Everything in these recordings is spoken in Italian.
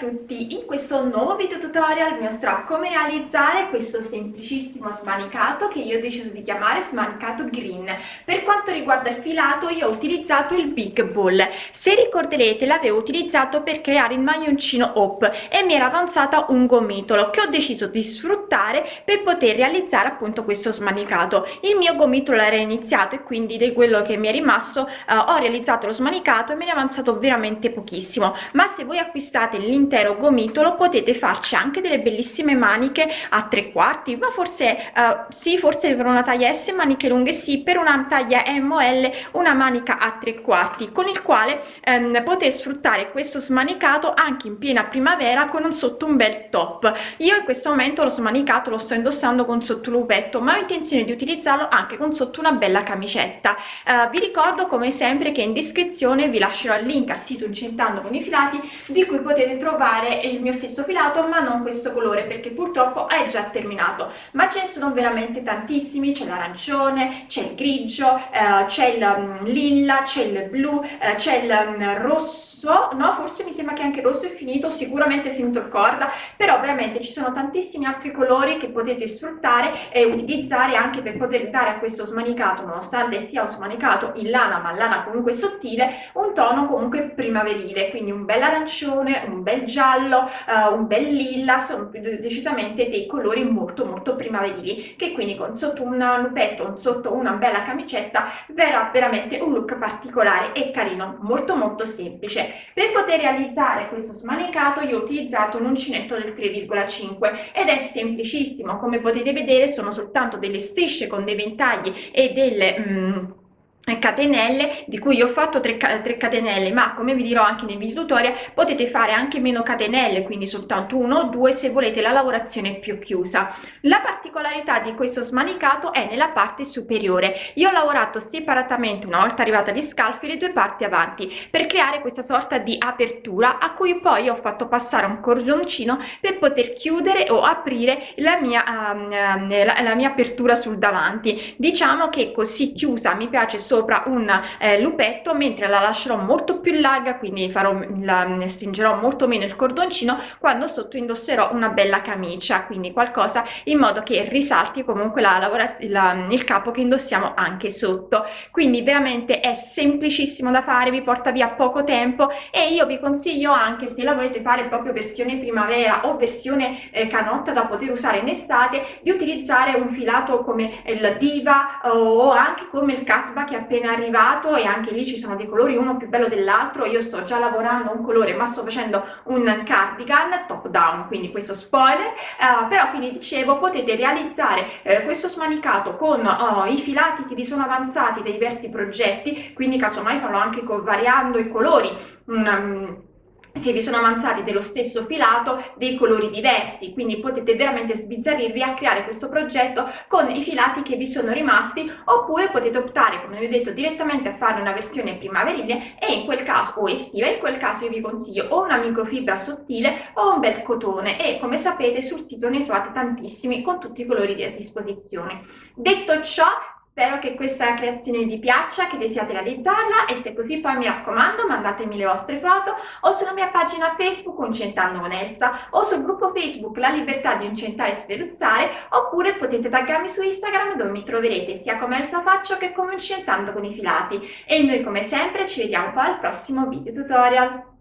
to questo nuovo video tutorial vi mostrerò come realizzare questo semplicissimo smanicato che io ho deciso di chiamare smanicato green. Per quanto riguarda il filato io ho utilizzato il big ball. Se ricorderete l'avevo utilizzato per creare il maglioncino hop e mi era avanzata un gomitolo che ho deciso di sfruttare per poter realizzare appunto questo smanicato. Il mio gomitolo era iniziato e quindi di quello che mi è rimasto eh, ho realizzato lo smanicato e me ne è avanzato veramente pochissimo. Ma se voi acquistate l'intero gomitolo potete farci anche delle bellissime maniche a tre quarti ma forse uh, sì forse per una taglia S maniche lunghe sì per una taglia ML una manica a tre quarti con il quale um, potete sfruttare questo smanicato anche in piena primavera con un sotto un bel top. Io in questo momento lo smanicato lo sto indossando con sotto lupetto ma ho intenzione di utilizzarlo anche con sotto una bella camicetta. Uh, vi ricordo come sempre che in descrizione vi lascerò il link al sito incentando con i filati di cui potete trovare il mio stesso filato ma non questo colore perché purtroppo è già terminato. Ma ce ne sono veramente tantissimi c'è l'arancione c'è il grigio eh, c'è il um, lilla c'è il blu eh, c'è il um, rosso no? Forse mi sembra che anche il rosso è finito sicuramente è finito il corda però veramente ci sono tantissimi altri colori che potete sfruttare e utilizzare anche per poter dare a questo smanicato nonostante sia un smanicato in lana ma lana comunque sottile un tono comunque primaverile. Quindi un bel arancione un bel giallo uh, un bel lilla sono decisamente dei colori molto molto primaverili che quindi con sotto un lupetto sotto una bella camicetta verrà veramente un look particolare e carino molto molto semplice. Per poter realizzare questo smanicato io ho utilizzato un uncinetto del 3,5 ed è semplicissimo. Come potete vedere sono soltanto delle strisce con dei ventagli e delle mm, catenelle di cui ho fatto 3, 3 catenelle ma come vi dirò anche nel video tutorial potete fare anche meno catenelle quindi soltanto uno o due se volete la lavorazione più chiusa. La particolarità di questo smanicato è nella parte superiore. Io ho lavorato separatamente una volta arrivata agli scalfi le due parti avanti per creare questa sorta di apertura a cui poi ho fatto passare un cordoncino per poter chiudere o aprire la mia, um, la, la mia apertura sul davanti. Diciamo che così chiusa mi piace solo sopra un eh, lupetto mentre la lascerò molto più larga quindi farò la stringerò molto meno il cordoncino quando sotto indosserò una bella camicia quindi qualcosa in modo che risalti comunque la, la, il capo che indossiamo anche sotto. Quindi veramente è semplicissimo da fare vi porta via poco tempo e io vi consiglio anche se la volete fare proprio versione primavera o versione eh, canotta da poter usare in estate di utilizzare un filato come il diva o anche come il casba che appena arrivato e anche lì ci sono dei colori uno più bello dell'altro. Io sto già lavorando un colore ma sto facendo un cardigan top down quindi questo spoiler. Uh, però quindi dicevo potete realizzare eh, questo smanicato con uh, i filati che vi sono avanzati dei diversi progetti. Quindi casomai farò anche variando i colori. Um, se vi sono avanzati dello stesso filato dei colori diversi quindi potete veramente sbizzarrirvi a creare questo progetto con i filati che vi sono rimasti oppure potete optare come vi ho detto direttamente a fare una versione primaverile e in quel caso o estiva in quel caso io vi consiglio o una microfibra sottile o un bel cotone e come sapete sul sito ne trovate tantissimi con tutti i colori a disposizione. Detto ciò spero che questa creazione vi piaccia che desiate realizzarla e se così poi mi raccomando mandatemi le vostre foto o sulla mia pagina Facebook Incentando con Elsa o sul gruppo Facebook La Libertà di Incentare e Sferuzzare oppure potete taggarmi su Instagram dove mi troverete sia come Elsa Faccio che come Incentando con i Filati. E noi come sempre ci vediamo poi al prossimo video tutorial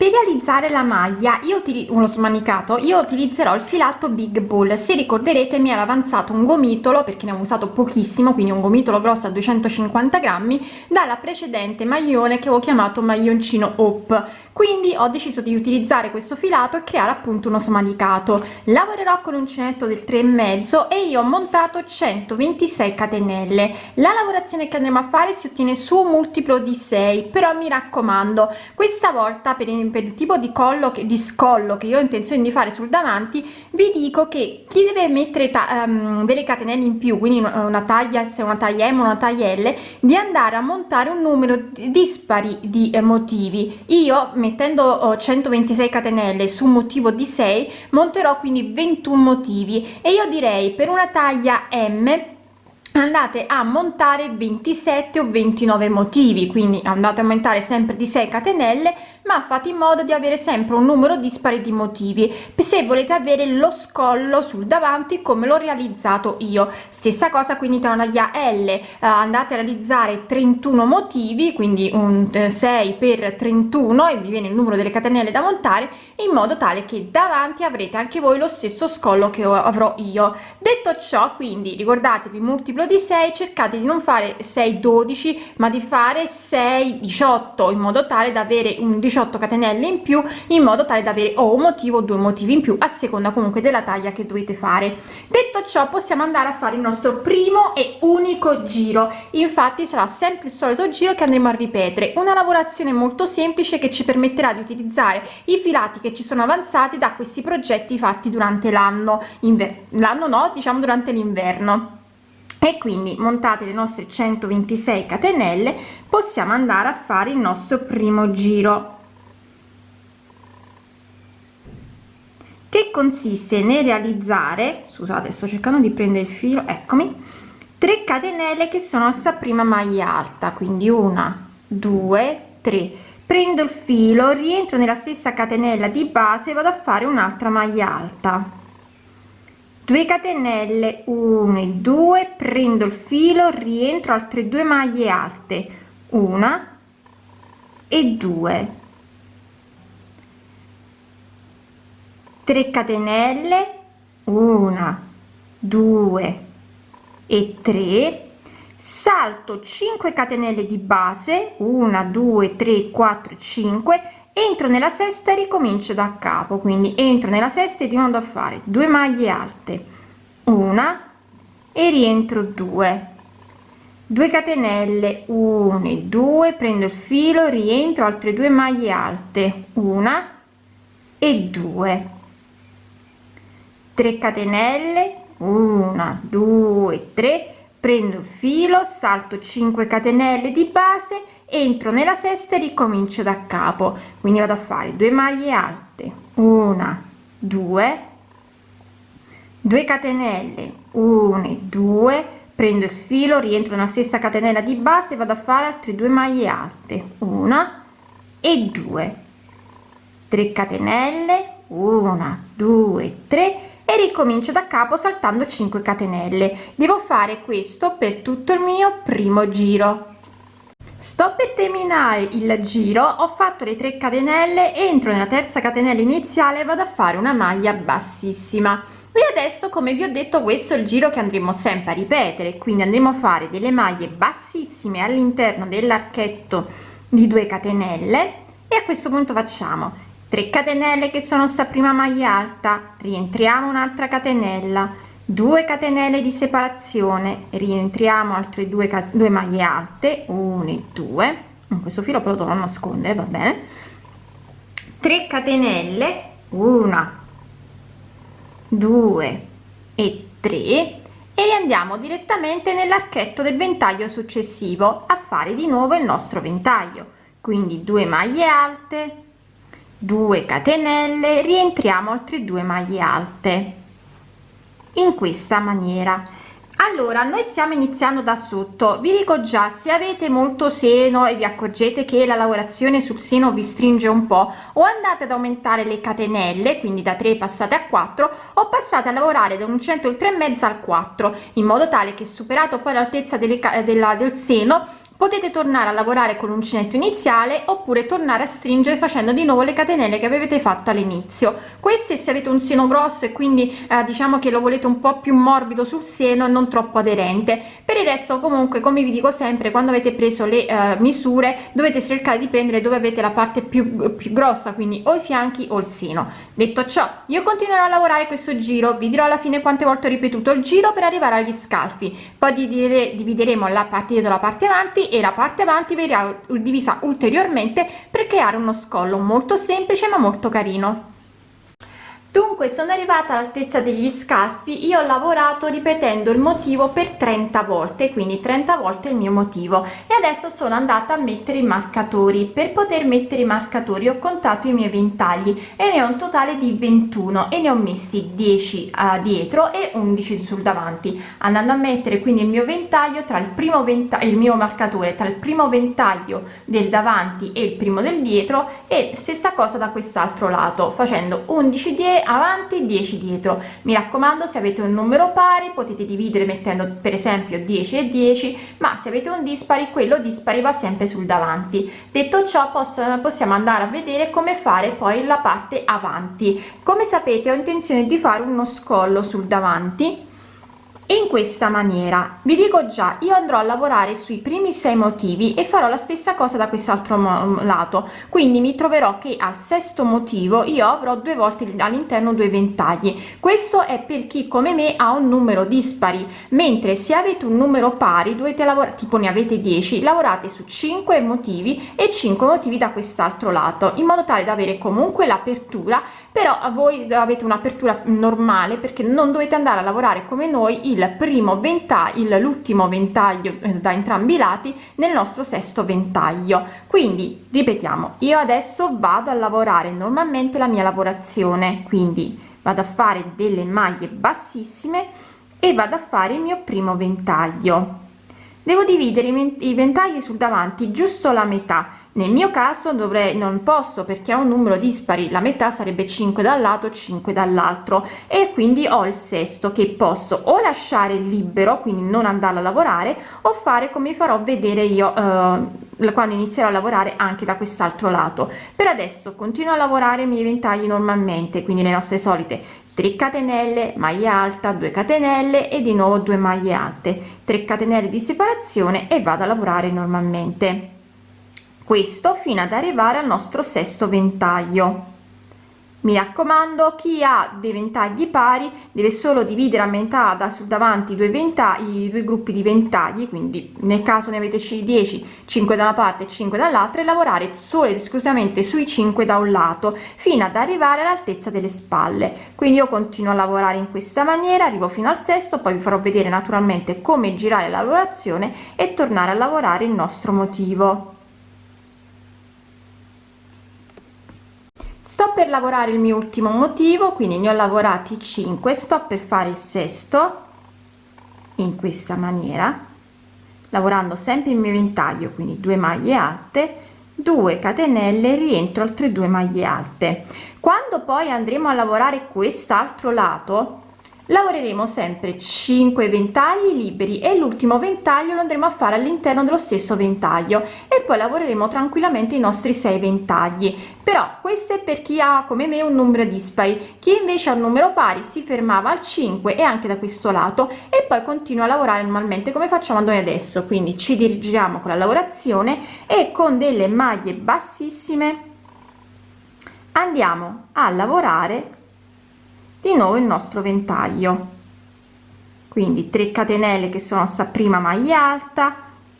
per realizzare la maglia io uno smanicato io utilizzerò il filato big bull. Se ricorderete mi era avanzato un gomitolo perché ne ho usato pochissimo quindi un gomitolo grosso a 250 grammi dalla precedente maglione che ho chiamato maglioncino hop quindi ho deciso di utilizzare questo filato e creare appunto uno smanicato. Lavorerò con uncinetto del 3 e mezzo e io ho montato 126 catenelle. La lavorazione che andremo a fare si ottiene su un multiplo di 6 però mi raccomando questa volta per tipo di collo che di scollo che io ho intenzione di fare sul davanti vi dico che chi deve mettere um, delle catenelle in più quindi una taglia se una taglia m una taglia l di andare a montare un numero dispari di eh, motivi. Io mettendo oh, 126 catenelle su un motivo di 6 monterò quindi 21 motivi e io direi per una taglia m andate a montare 27 o 29 motivi quindi andate a aumentare sempre di 6 catenelle ma fate in modo di avere sempre un numero dispari di motivi se volete avere lo scollo sul davanti come l'ho realizzato io. Stessa cosa quindi tra una taglia l. Eh, andate a realizzare 31 motivi quindi un eh, 6 per 31 e vi viene il numero delle catenelle da montare in modo tale che davanti avrete anche voi lo stesso scollo che avrò io. Detto ciò quindi ricordatevi multiplo multiplo di 6 cercate di non fare 6 12 ma di fare 6 18 in modo tale da avere un 18 catenelle in più in modo tale da avere o un motivo o due motivi in più a seconda comunque della taglia che dovete fare. Detto ciò possiamo andare a fare il nostro primo e unico giro. Infatti sarà sempre il solito giro che andremo a ripetere. Una lavorazione molto semplice che ci permetterà di utilizzare i filati che ci sono avanzati da questi progetti fatti durante l'anno. L'anno no diciamo durante l'inverno e quindi montate le nostre 126 catenelle possiamo andare a fare il nostro primo giro. Che consiste nel realizzare scusate sto cercando di prendere il filo eccomi 3 catenelle che sono sta prima maglia alta quindi una due tre. Prendo il filo rientro nella stessa catenella di base vado a fare un'altra maglia alta 2 catenelle 1 e 2 prendo il filo rientro altre due maglie alte una e 2 3 catenelle 1 2 e 3 salto 5 catenelle di base 1 2 3 4 5 entro nella sesta e ricomincio da capo quindi entro nella sesta e di nuovo a fare. 2 maglie alte una e rientro 2 2 catenelle 1 e 2 prendo il filo rientro altre due maglie alte una e 2 3 catenelle 1 2 3 prendo il filo salto 5 catenelle di base entro nella sesta e ricomincio da capo. Quindi vado a fare 2 maglie alte. Una 2 2 catenelle 1 e 2 prendo il filo rientro nella stessa catenella di base vado a fare altre due maglie alte. Una e 2 3 catenelle 1 2 3 e ricomincio da capo saltando 5 catenelle. Devo fare questo per tutto il mio primo giro. Sto per terminare il giro ho fatto le 3 catenelle entro nella terza catenella iniziale vado a fare una maglia bassissima. E adesso come vi ho detto questo è il giro che andremo sempre a ripetere quindi andremo a fare delle maglie bassissime all'interno dell'archetto di 2 catenelle e a questo punto facciamo 3 catenelle che sono sta prima maglia alta. Rientriamo un'altra catenella. 2 catenelle di separazione. Rientriamo altre due, due maglie alte. 1 e 2 in questo filo però dovrò nascondere va bene. 3 catenelle. 1 2 e 3 e riandiamo direttamente nell'archetto del ventaglio successivo. A fare di nuovo il nostro ventaglio. Quindi 2 maglie alte 2 catenelle rientriamo altre due maglie alte. In questa maniera. Allora noi stiamo iniziando da sotto. Vi dico già se avete molto seno e vi accorgete che la lavorazione sul seno vi stringe un po o andate ad aumentare le catenelle quindi da 3 passate a 4 o passate a lavorare da un centro il 3 e mezzo al 4 in modo tale che superato poi l'altezza del seno potete tornare a lavorare con l'uncinetto iniziale oppure tornare a stringere facendo di nuovo le catenelle che avete fatto all'inizio. Queste se avete un seno grosso e quindi eh, diciamo che lo volete un po più morbido sul seno e non troppo aderente. Per il resto comunque come vi dico sempre quando avete preso le eh, misure dovete cercare di prendere dove avete la parte più, più grossa quindi o i fianchi o il seno. Detto ciò io continuerò a lavorare questo giro. Vi dirò alla fine quante volte ho ripetuto il giro per arrivare agli scalfi. Poi divideremo la parte dietro la parte avanti e la parte avanti verrà divisa ulteriormente per creare uno scollo molto semplice ma molto carino dunque sono arrivata all'altezza degli scalfi io ho lavorato ripetendo il motivo per 30 volte quindi 30 volte il mio motivo. E adesso sono andata a mettere i marcatori. Per poter mettere i marcatori ho contato i miei ventagli e ne ho un totale di 21 e ne ho messi 10 a dietro e 11 sul davanti. Andando a mettere quindi il mio ventaglio tra il primo ventaglio il mio marcatore tra il primo ventaglio del davanti e il primo del dietro e stessa cosa da quest'altro lato facendo 11 dietro avanti 10 dietro. Mi raccomando se avete un numero pari potete dividere mettendo per esempio 10 e 10 ma se avete un dispari quello dispari va sempre sul davanti. Detto ciò posso, possiamo andare a vedere come fare poi la parte avanti. Come sapete ho intenzione di fare uno scollo sul davanti in questa maniera vi dico già io andrò a lavorare sui primi sei motivi e farò la stessa cosa da quest'altro lato. Quindi mi troverò che al sesto motivo io avrò due volte all'interno due ventagli. Questo è per chi come me ha un numero dispari. Mentre se avete un numero pari dovete lavorare tipo ne avete 10 lavorate su 5 motivi e 5 motivi da quest'altro lato in modo tale da avere comunque l'apertura. Però voi avete un'apertura normale perché non dovete andare a lavorare come noi il il primo ventaglio l'ultimo ventaglio eh, da entrambi i lati nel nostro sesto ventaglio. Quindi ripetiamo io adesso vado a lavorare normalmente la mia lavorazione quindi vado a fare delle maglie bassissime e vado a fare il mio primo ventaglio. Devo dividere i ventagli sul davanti giusto la metà nel mio caso dovrei non posso perché ho un numero dispari la metà sarebbe 5 dal lato 5 dall'altro. E quindi ho il sesto che posso o lasciare libero quindi non andare a lavorare o fare come farò vedere io eh, quando inizierò a lavorare anche da quest'altro lato. Per adesso continuo a lavorare i miei ventagli normalmente quindi le nostre solite 3 catenelle maglia alta 2 catenelle e di nuovo 2 maglie alte. 3 catenelle di separazione e vado a lavorare normalmente questo fino ad arrivare al nostro sesto ventaglio. Mi raccomando chi ha dei ventagli pari deve solo dividere a metà da sul davanti due ventagli due gruppi di ventagli quindi nel caso ne avete 10 5 da una parte 5 dall'altra e lavorare solo ed esclusivamente sui 5 da un lato fino ad arrivare all'altezza delle spalle. Quindi io continuo a lavorare in questa maniera arrivo fino al sesto poi vi farò vedere naturalmente come girare la lavorazione e tornare a lavorare il nostro motivo sto per lavorare il mio ultimo motivo quindi ne ho lavorati 5 sto per fare il sesto in questa maniera lavorando sempre il mio ventaglio quindi 2 maglie alte 2 catenelle rientro altre due maglie alte. Quando poi andremo a lavorare quest'altro lato lavoreremo sempre 5 ventagli liberi e l'ultimo ventaglio lo andremo a fare all'interno dello stesso ventaglio e poi lavoreremo tranquillamente i nostri 6 ventagli. Però questo è per chi ha come me un numero dispari chi invece ha un numero pari si fermava al 5 e anche da questo lato e poi continua a lavorare normalmente come facciamo noi adesso. Quindi ci dirigiamo con la lavorazione e con delle maglie bassissime andiamo a lavorare di nuovo il nostro ventaglio. Quindi 3 catenelle che sono sta prima maglia alta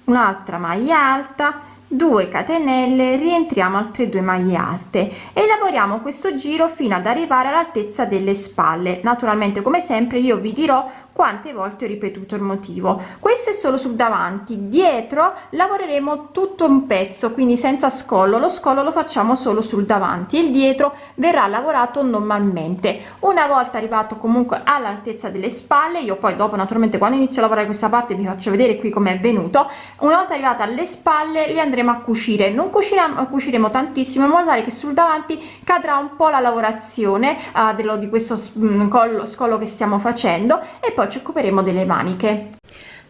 un'altra maglia alta 2 catenelle rientriamo altre due maglie alte e lavoriamo questo giro fino ad arrivare all'altezza delle spalle. Naturalmente come sempre io vi dirò quante volte ho ripetuto il motivo. Questo è solo sul davanti. Dietro lavoreremo tutto un pezzo quindi senza scollo. Lo scollo lo facciamo solo sul davanti il dietro verrà lavorato normalmente. Una volta arrivato comunque all'altezza delle spalle io poi dopo naturalmente quando inizio a lavorare questa parte vi faccio vedere qui come è venuto una volta arrivata alle spalle li andremo a cucire. Non cuciremo cuciremo tantissimo in modo tale che sul davanti cadrà un po la lavorazione uh, dello di questo mm, collo scollo che stiamo facendo e poi ci occuperemo delle maniche.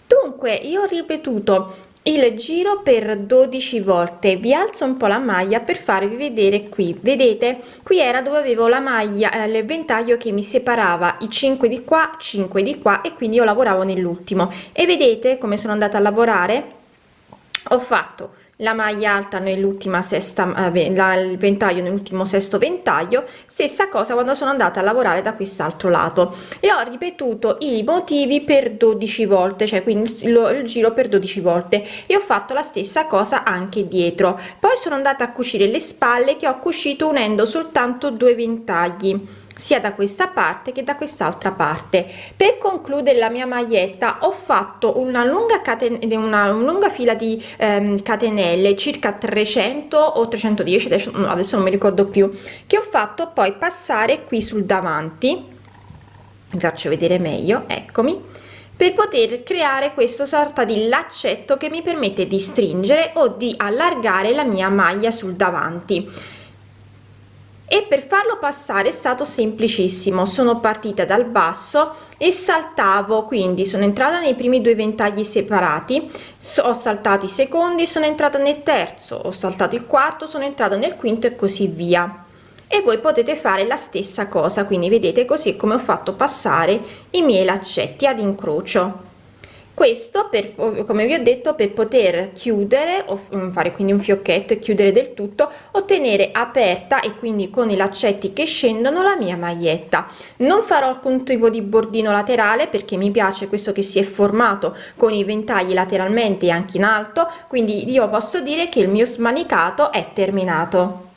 Dunque io ho ripetuto il giro per 12 volte. Vi alzo un po la maglia per farvi vedere qui. Vedete? Qui era dove avevo la maglia eh, il ventaglio che mi separava. I 5 di qua 5 di qua e quindi io lavoravo nell'ultimo. E vedete come sono andata a lavorare? Ho fatto la maglia alta nell'ultima sesta eh, la, il ventaglio nell'ultimo sesto ventaglio stessa cosa quando sono andata a lavorare da quest'altro lato. E ho ripetuto i motivi per 12 volte cioè quindi il, il giro per 12 volte e ho fatto la stessa cosa anche dietro. Poi sono andata a cucire le spalle che ho cucito unendo soltanto due ventagli sia da questa parte che da quest'altra parte. Per concludere la mia maglietta ho fatto una lunga catena una lunga fila di ehm, catenelle circa 300 o 310 adesso, adesso non mi ricordo più che ho fatto poi passare qui sul davanti. Vi faccio vedere meglio eccomi. Per poter creare questo sorta di laccetto che mi permette di stringere o di allargare la mia maglia sul davanti e per farlo passare è stato semplicissimo. Sono partita dal basso e saltavo quindi sono entrata nei primi due ventagli separati. Ho saltato i secondi sono entrata nel terzo. Ho saltato il quarto sono entrata nel quinto e così via. E voi potete fare la stessa cosa quindi vedete così come ho fatto passare i miei laccetti ad incrocio questo per come vi ho detto per poter chiudere o mm, fare quindi un fiocchetto e chiudere del tutto ottenere aperta e quindi con i laccetti che scendono la mia maglietta. Non farò alcun tipo di bordino laterale perché mi piace questo che si è formato con i ventagli lateralmente e anche in alto quindi io posso dire che il mio smanicato è terminato